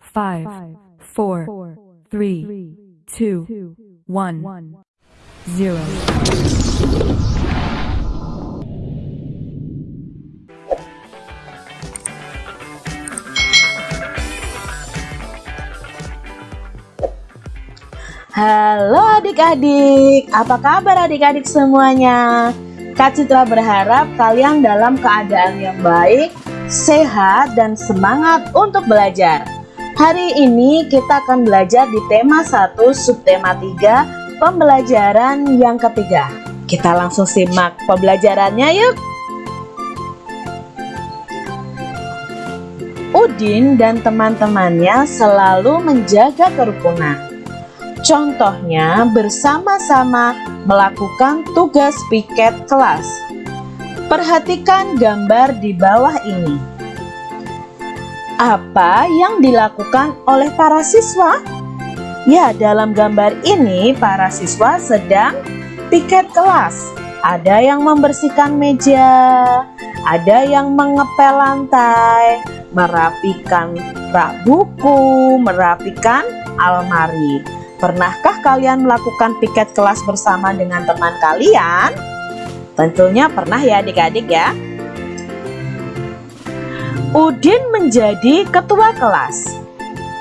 five, four, three, two, one, zero. Halo adik-adik, apa kabar adik-adik semuanya? Kak Citra berharap kalian dalam keadaan yang baik, sehat, dan semangat untuk belajar. Hari ini kita akan belajar di tema 1 subtema 3 pembelajaran yang ketiga. Kita langsung simak pembelajarannya yuk. Udin dan teman-temannya selalu menjaga kerukunan. Contohnya bersama-sama melakukan tugas piket kelas. Perhatikan gambar di bawah ini. Apa yang dilakukan oleh para siswa? Ya, dalam gambar ini para siswa sedang piket kelas. Ada yang membersihkan meja, ada yang mengepel lantai, merapikan rak buku, merapikan almari. Pernahkah kalian melakukan piket kelas bersama dengan teman kalian? Tentunya pernah ya adik-adik ya. Udin menjadi ketua kelas.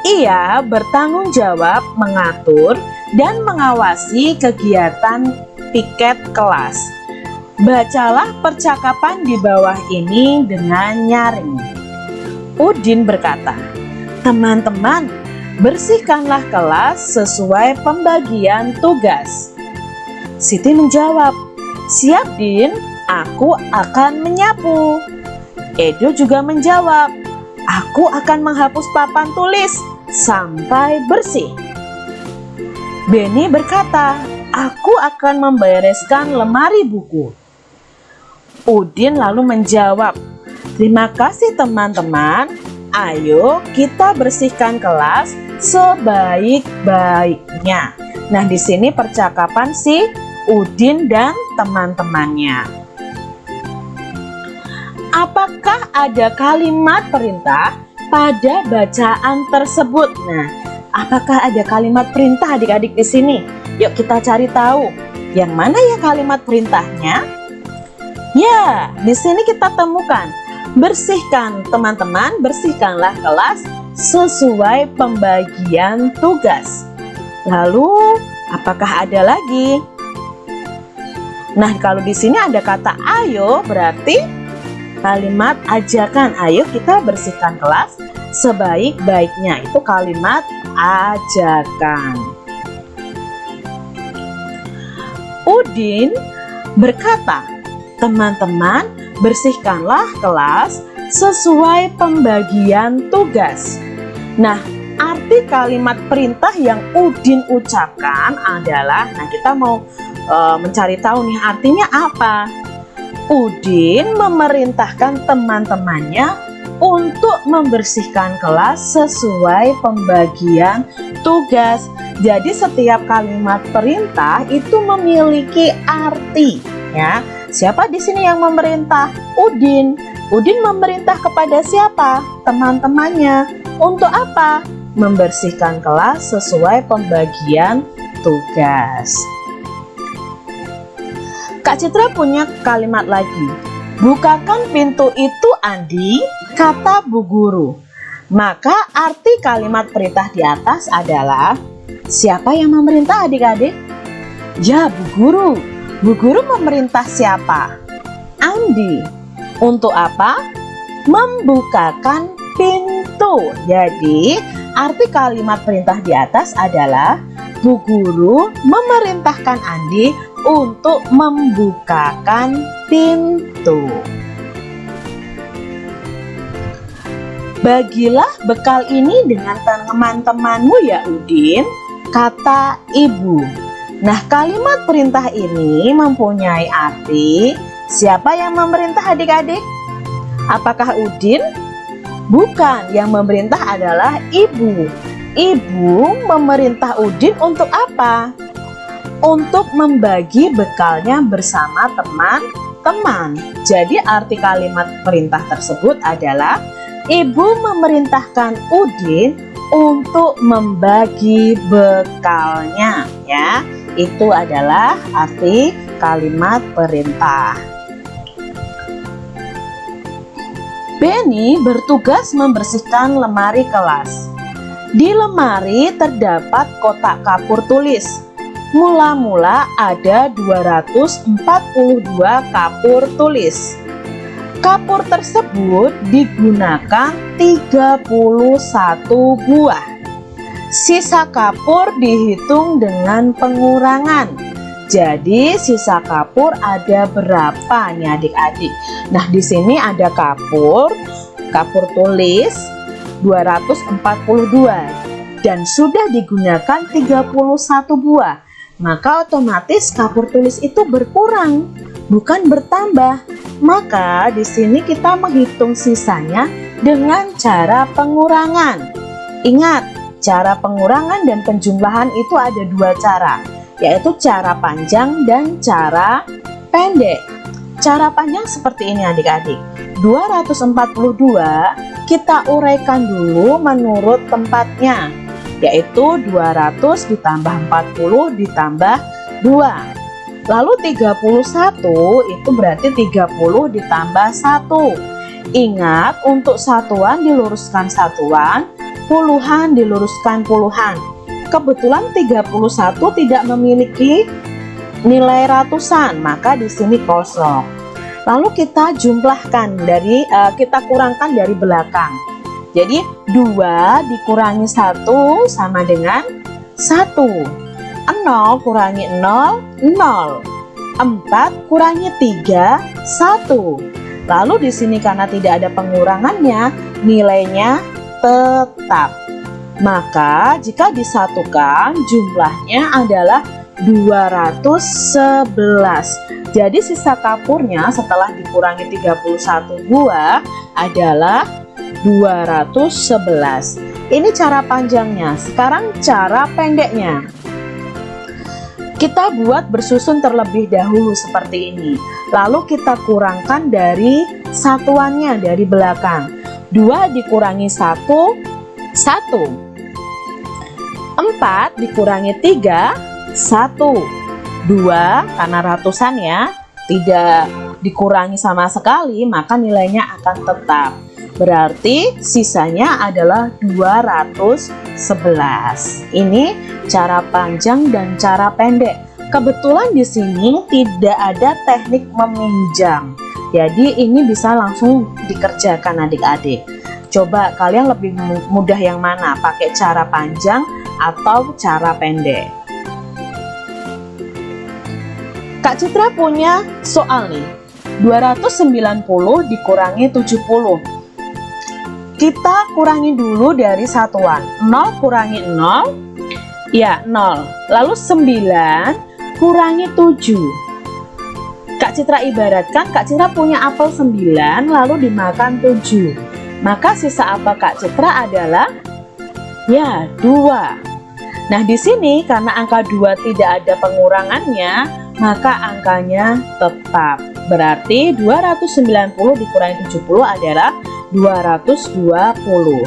Ia bertanggung jawab mengatur dan mengawasi kegiatan piket kelas. Bacalah percakapan di bawah ini dengan nyaring. Udin berkata, Teman-teman, bersihkanlah kelas sesuai pembagian tugas. Siti menjawab, siap Din, aku akan menyapu. Edo juga menjawab, aku akan menghapus papan tulis sampai bersih. Benny berkata, aku akan membereskan lemari buku. Udin lalu menjawab, terima kasih teman-teman, ayo kita bersihkan kelas sebaik-baiknya. Nah, di sini percakapan si Udin dan teman-temannya. Apakah ada kalimat perintah pada bacaan tersebut? Nah, apakah ada kalimat perintah adik-adik di sini? Yuk kita cari tahu. Yang mana ya kalimat perintahnya? Ya, di sini kita temukan bersihkan teman-teman, bersihkanlah kelas sesuai pembagian tugas. Lalu, apakah ada lagi? Nah, kalau di sini ada kata ayo, berarti kalimat ajakan. Ayo kita bersihkan kelas sebaik-baiknya. Itu kalimat ajakan. Udin berkata, teman-teman bersihkanlah kelas sesuai pembagian tugas. Nah, arti kalimat perintah yang Udin ucapkan adalah, nah kita mau e, mencari tahu nih artinya apa. Udin memerintahkan teman-temannya untuk membersihkan kelas sesuai pembagian tugas. Jadi setiap kalimat perintah itu memiliki arti ya. Siapa di sini yang memerintah? Udin. Udin memerintah kepada siapa? Teman-temannya. Untuk apa? Membersihkan kelas sesuai pembagian tugas. Kak Citra punya kalimat lagi. Bukakan pintu itu Andi, kata Bu Guru. Maka arti kalimat perintah di atas adalah Siapa yang memerintah adik-adik? Ya Bu Guru. Bu Guru memerintah siapa? Andi. Untuk apa? Membukakan pintu. Jadi, arti kalimat perintah di atas adalah Bu Guru memerintahkan Andi untuk membukakan pintu. Bagilah bekal ini dengan teman-temanmu ya Udin, kata ibu. Nah kalimat perintah ini mempunyai arti Siapa yang memerintah adik-adik? Apakah Udin? Bukan, yang memerintah adalah ibu. Ibu memerintah Udin untuk apa? Untuk membagi bekalnya bersama teman-teman. Jadi arti kalimat perintah tersebut adalah Ibu memerintahkan Udin untuk membagi bekalnya ya. Itu adalah arti kalimat perintah. Benny bertugas membersihkan lemari kelas. Di lemari terdapat kotak kapur tulis. Mula-mula ada 242 kapur tulis. Kapur tersebut digunakan 31 buah. Sisa kapur dihitung dengan pengurangan. Jadi sisa kapur ada berapa nih adik-adik? Nah, di sini ada kapur, kapur tulis 242 dan sudah digunakan 31 buah. Maka otomatis kapur tulis itu berkurang, bukan bertambah. Maka di sini kita menghitung sisanya dengan cara pengurangan. Ingat, cara pengurangan dan penjumlahan itu ada dua cara, yaitu cara panjang dan cara pendek. Cara panjang seperti ini adik-adik. 242 kita uraikan dulu menurut tempatnya, yaitu 200 ditambah 40 ditambah 2 Lalu 31 itu berarti 30 ditambah 1. Ingat untuk satuan diluruskan satuan, puluhan diluruskan puluhan. Kebetulan 31 tidak memiliki nilai ratusan, maka di sini kosong. Lalu kita jumlahkan dari uh, kita kurangkan dari belakang. Jadi 2 dikurangi 1 sama dengan 1. 0 kurangi 0, 0. 4 kurangi 3, 1. Lalu di sini karena tidak ada pengurangannya, nilainya tetap. Maka jika disatukan jumlahnya adalah 211. Jadi sisa kapurnya setelah dikurangi 31 buah adalah 211. Ini cara panjangnya. Sekarang cara pendeknya. Kita buat bersusun terlebih dahulu seperti ini. Lalu kita kurangkan dari satuannya dari belakang. 2 dikurangi 1, 1. 4 dikurangi 3, 1. 2 karena ratusan ya, tidak dikurangi sama sekali, maka nilainya akan tetap. Berarti sisanya adalah 211. Ini cara panjang dan cara pendek. Kebetulan di sini tidak ada teknik meminjam. Jadi ini bisa langsung dikerjakan adik-adik. Coba kalian lebih mudah yang mana? Pakai cara panjang atau cara pendek? Kak Citra punya soal nih. 290 dikurangi 70 kita kurangi dulu dari satuan. 0 kurangi 0 ya 0 lalu 9 kurangi 7 Kak Citra ibaratkan Kak Citra punya apel 9 lalu dimakan 7 maka sisa apa Kak Citra adalah ya 2 nah di sini karena angka 2 tidak ada pengurangannya maka angkanya tetap. Berarti 290 dikurangi 70 adalah 220.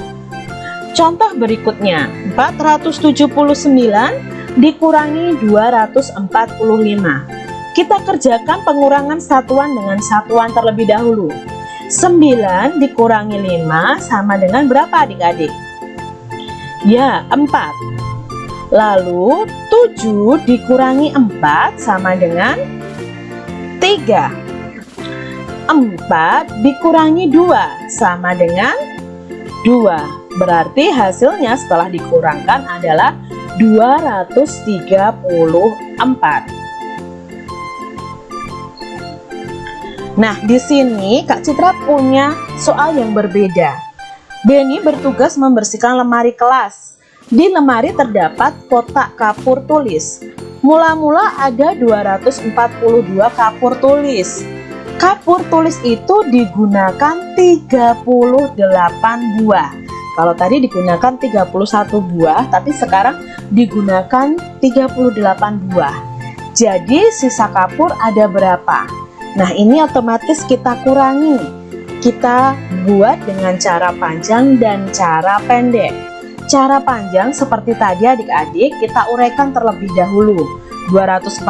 Contoh berikutnya, 479 dikurangi 245. Kita kerjakan pengurangan satuan dengan satuan terlebih dahulu. 9 dikurangi 5 sama dengan berapa adik-adik? Ya, 4. Lalu 7 dikurangi 4 sama dengan 3. 4 dikurangi 2 sama dengan 2 berarti hasilnya setelah dikurangkan adalah 234 Nah di sini Kak Citra punya soal yang berbeda. Benny bertugas membersihkan lemari kelas. Di lemari terdapat kotak kapur tulis. Mula-mula ada 242 kapur tulis Kapur tulis itu digunakan 38 buah. Kalau tadi digunakan 31 buah, tapi sekarang digunakan 38 buah. Jadi sisa kapur ada berapa? Nah ini otomatis kita kurangi. Kita buat dengan cara panjang dan cara pendek. Cara panjang seperti tadi adik-adik kita uraikan terlebih dahulu 242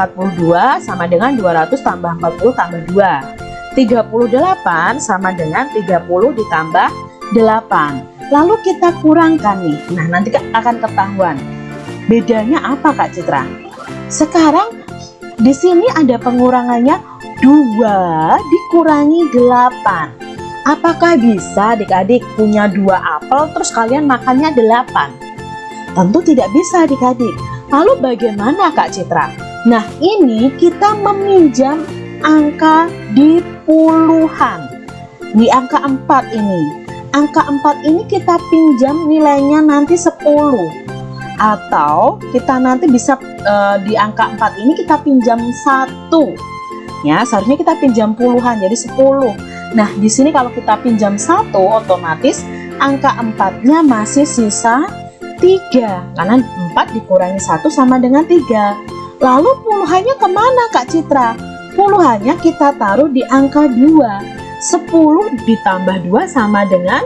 sama dengan 200 tambah 40 tambah 2 38 sama dengan 30 ditambah 8 Lalu kita kurangkan nih Nah nanti akan ketahuan Bedanya apa Kak Citra? Sekarang di sini ada pengurangannya 2 dikurangi 8 Apakah bisa adik-adik punya dua apel terus kalian makannya 8? Tentu tidak bisa adik-adik Lalu bagaimana Kak Citra? Nah ini kita meminjam angka di puluhan. Di angka 4 ini. Angka 4 ini kita pinjam nilainya nanti 10 atau kita nanti bisa e, di angka 4 ini kita pinjam satu. Ya seharusnya kita pinjam puluhan jadi 10 nah di sini kalau kita pinjam satu otomatis angka 4 nya masih sisa 3 karena 4 dikurangi satu sama dengan 3 lalu puluhannya ke mana Kak Citra puluhannya kita taruh di angka 2 10 ditambah 2 sama dengan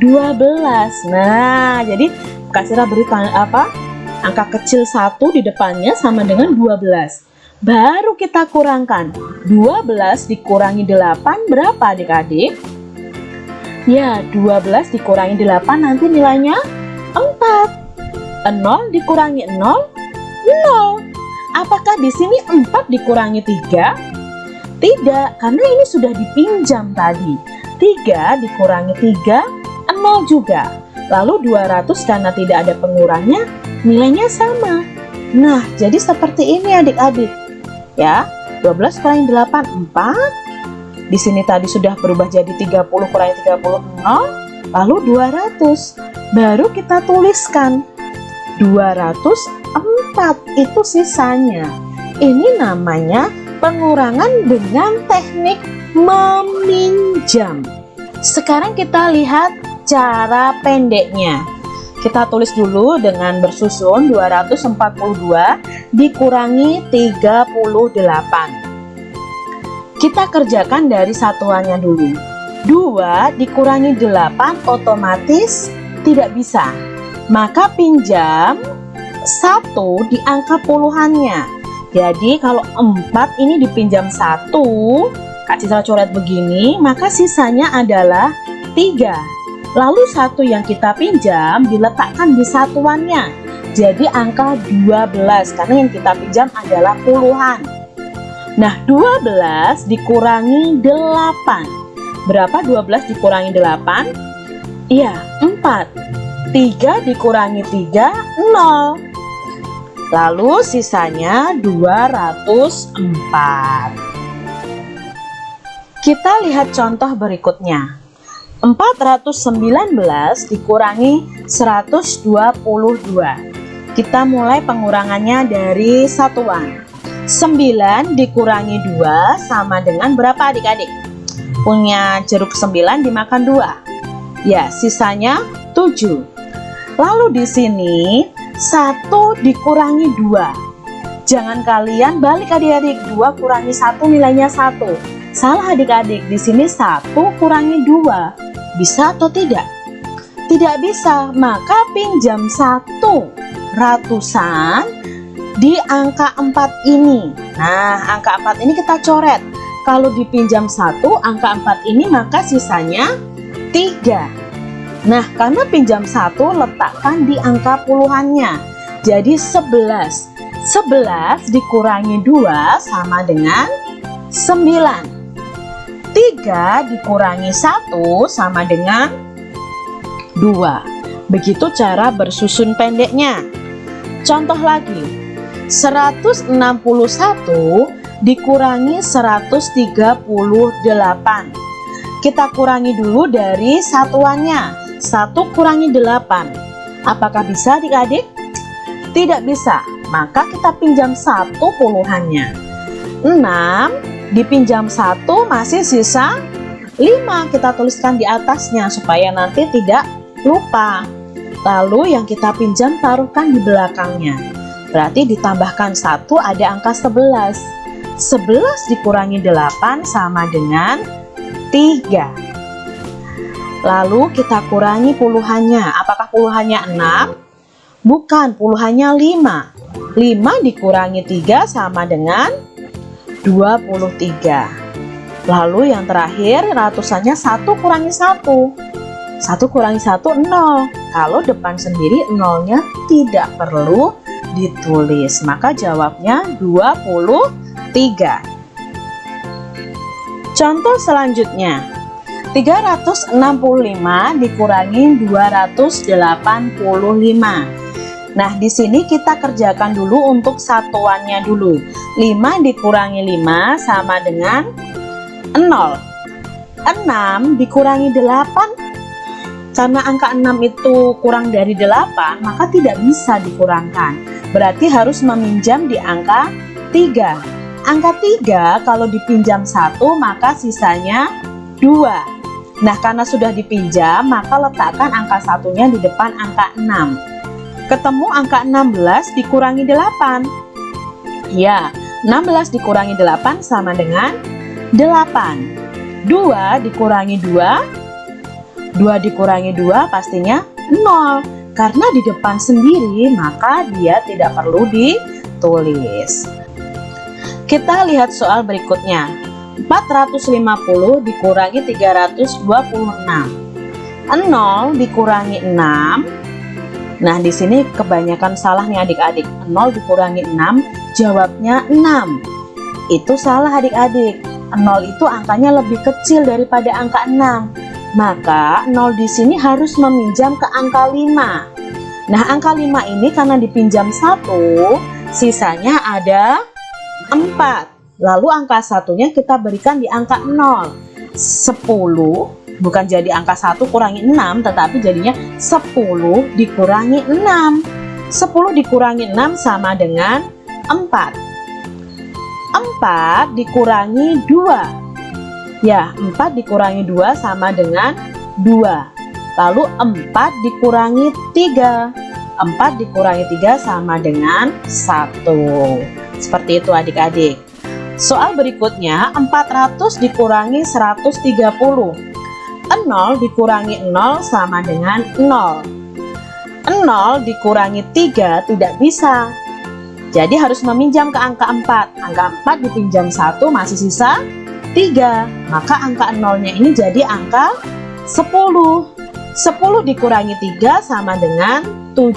12 nah jadi Kasira beri apa? Angka kecil satu di depannya sama dengan 12 baru kita kurangkan. 12 dikurangi 8 berapa adik-adik? Ya 12 dikurangi 8 nanti nilainya 4 0 dikurangi 0 0 apakah di sini 4 dikurangi 3 tidak karena ini sudah dipinjam tadi 3 dikurangi 3 0 juga Lalu 200 karena tidak ada pengurangnya, nilainya sama. Nah, jadi seperti ini adik-adik. Ya, 12 kurangi 8, 4. Di sini tadi sudah berubah jadi 30 kurangi 30, 0. Lalu 200. Baru kita tuliskan. 204 itu sisanya. Ini namanya pengurangan dengan teknik meminjam. Sekarang kita lihat cara pendeknya kita tulis dulu dengan bersusun 242 dikurangi 38 kita kerjakan dari satuannya dulu 2 dikurangi 8 otomatis tidak bisa maka pinjam 1 di angka puluhannya jadi kalau 4 ini dipinjam 1 Kak Citra coret begini maka sisanya adalah 3 Lalu satu yang kita pinjam diletakkan di satuannya. Jadi angka 12 karena yang kita pinjam adalah puluhan. Nah 12 dikurangi 8. Berapa 12 dikurangi 8? Iya 4. 3 dikurangi 3 0. Lalu sisanya 204. Kita lihat contoh berikutnya. 419 dikurangi 122 kita mulai pengurangannya dari satuan. 9 dikurangi 2 sama dengan berapa adik-adik? Punya jeruk 9 dimakan 2 ya sisanya 7 lalu di sini 1 dikurangi 2 jangan kalian balik adik-adik 2 kurangi 1 nilainya 1 salah adik-adik di sini 1 kurangi 2 bisa atau tidak? Tidak bisa, maka pinjam satu ratusan di angka 4 ini. Nah, angka 4 ini kita coret. Kalau dipinjam satu angka 4 ini maka sisanya 3. Nah, karena pinjam satu letakkan di angka puluhannya. Jadi 11. 11 dikurangi 2 sama dengan 9. 3 dikurangi 1 sama dengan 2 begitu cara bersusun pendeknya contoh lagi 161 dikurangi 138 kita kurangi dulu dari satuannya 1 kurangi 8 apakah bisa adik-adik? tidak bisa. Maka kita pinjam satu puluhannya. 6 dipinjam satu masih sisa 5 kita tuliskan di atasnya supaya nanti tidak lupa. Lalu yang kita pinjam taruhkan di belakangnya. Berarti ditambahkan satu ada angka 11 11 dikurangi 8 sama dengan 3 Lalu kita kurangi puluhannya. Apakah puluhannya 6? Bukan, puluhannya 5. 5 dikurangi 3 sama dengan 23. Lalu yang terakhir ratusannya 1 kurangi 1. 1 kurangi 1 0. Kalau depan sendiri nolnya tidak perlu ditulis. Maka jawabnya 23. Contoh selanjutnya 365 dikurangi 285 Nah di sini kita kerjakan dulu untuk satuannya dulu. 5 dikurangi 5 sama dengan 0 6 dikurangi 8 Karena angka 6 itu kurang dari 8 Maka tidak bisa dikurangkan. Berarti harus meminjam di angka 3 Angka 3 kalau dipinjam satu maka sisanya 2 Nah karena sudah dipinjam maka letakkan angka satunya di depan angka 6 Ketemu angka 16 dikurangi 8 Ya 16 dikurangi 8 sama dengan 8 2 dikurangi 2 2 dikurangi 2 pastinya 0 Karena di depan sendiri maka dia tidak perlu ditulis. Kita lihat soal berikutnya. 450 dikurangi 326. 0 dikurangi 6. Nah, di sini kebanyakan salah nih adik-adik. 0 dikurangi 6, jawabnya 6. Itu salah adik-adik. 0 itu angkanya lebih kecil daripada angka 6. Maka 0 di sini harus meminjam ke angka 5. Nah, angka 5 ini karena dipinjam 1, sisanya ada 4 lalu angka satunya kita berikan di angka 0 10 bukan jadi angka 1 kurangi 6 tetapi jadinya 10 dikurangi 6 10 dikurangi 6 sama dengan 4 4 dikurangi 2 ya 4 dikurangi 2 sama dengan 2 lalu 4 dikurangi 3 4 dikurangi 3 sama dengan 1 seperti itu adik-adik. Soal berikutnya 400 dikurangi 130. 0 dikurangi 0 sama dengan 0. 0 dikurangi 3 tidak bisa. Jadi harus meminjam ke angka 4. Angka 4 dipinjam 1 masih sisa 3. Maka angka 0-nya ini jadi angka 10. 10 dikurangi 3 sama dengan 7.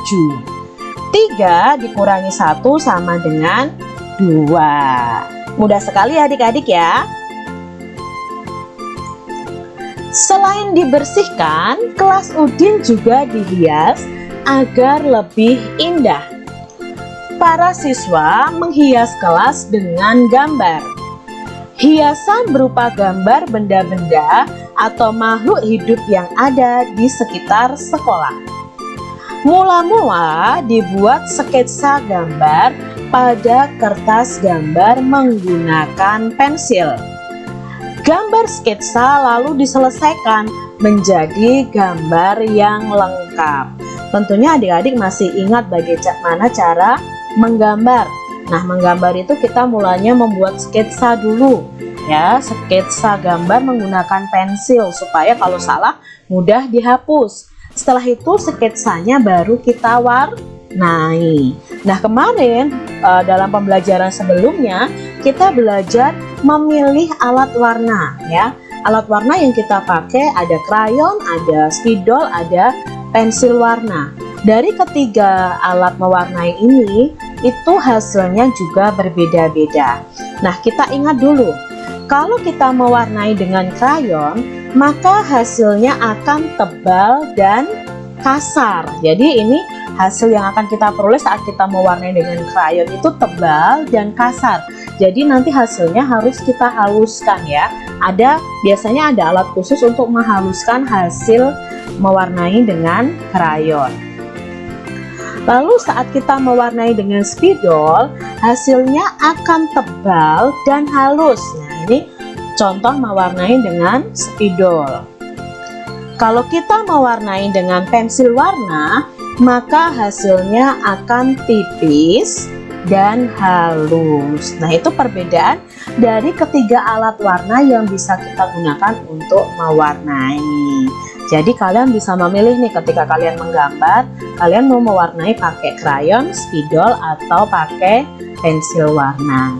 3 dikurangi 1 sama dengan 2 Mudah sekali adik-adik ya Selain dibersihkan, kelas Udin juga dihias agar lebih indah. Para siswa menghias kelas dengan gambar. Hiasan berupa gambar benda-benda atau makhluk hidup yang ada di sekitar sekolah. Mula-mula dibuat sketsa gambar pada kertas gambar menggunakan pensil. Gambar sketsa lalu diselesaikan menjadi gambar yang lengkap. Tentunya adik-adik masih ingat bagaimana cara menggambar. Nah, menggambar itu kita mulanya membuat sketsa dulu ya, sketsa gambar menggunakan pensil supaya kalau salah mudah dihapus. Setelah itu sketsanya baru kita warnai. Nah, kemarin uh, dalam pembelajaran sebelumnya kita belajar memilih alat warna ya. Alat warna yang kita pakai ada krayon, ada spidol, ada pensil warna. Dari ketiga alat mewarnai ini itu hasilnya juga berbeda-beda. Nah, kita ingat dulu. Kalau kita mewarnai dengan krayon, maka hasilnya akan tebal dan kasar. Jadi ini hasil yang akan kita peroleh saat kita mewarnai dengan krayon itu tebal dan kasar. Jadi nanti hasilnya harus kita haluskan ya. Ada biasanya ada alat khusus untuk menghaluskan hasil mewarnai dengan krayon lalu saat kita mewarnai dengan spidol hasilnya akan tebal dan halus. Nah ini contoh mewarnai dengan spidol. Kalau kita mewarnai dengan pensil warna maka hasilnya akan tipis dan halus nah itu perbedaan dari ketiga alat warna yang bisa kita gunakan untuk mewarnai Jadi kalian bisa memilih nih ketika kalian menggambar, kalian mau mewarnai pakai krayon, spidol, atau pakai pensil warna.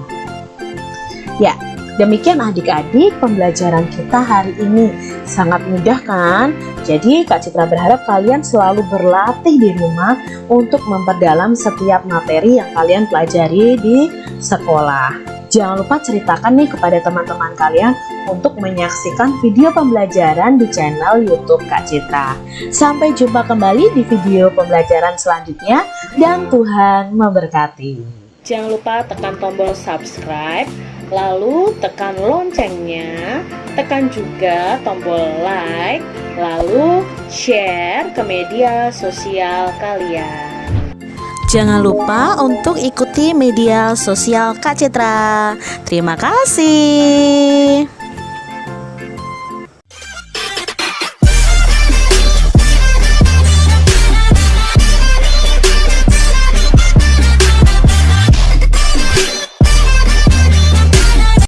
Ya, demikian adik-adik pembelajaran kita hari ini. Sangat mudah kan? Jadi Kak Citra berharap kalian selalu berlatih di rumah untuk memperdalam setiap materi yang kalian pelajari di sekolah. Jangan lupa ceritakan nih kepada teman-teman kalian untuk menyaksikan video pembelajaran di channel YouTube Kak Citra. Sampai jumpa kembali di video pembelajaran selanjutnya dan Tuhan memberkati. Jangan lupa tekan tombol subscribe, lalu tekan loncengnya, tekan juga tombol like, lalu share ke media sosial kalian. Jangan lupa untuk ikuti media sosial Kak Citra. Terima kasih.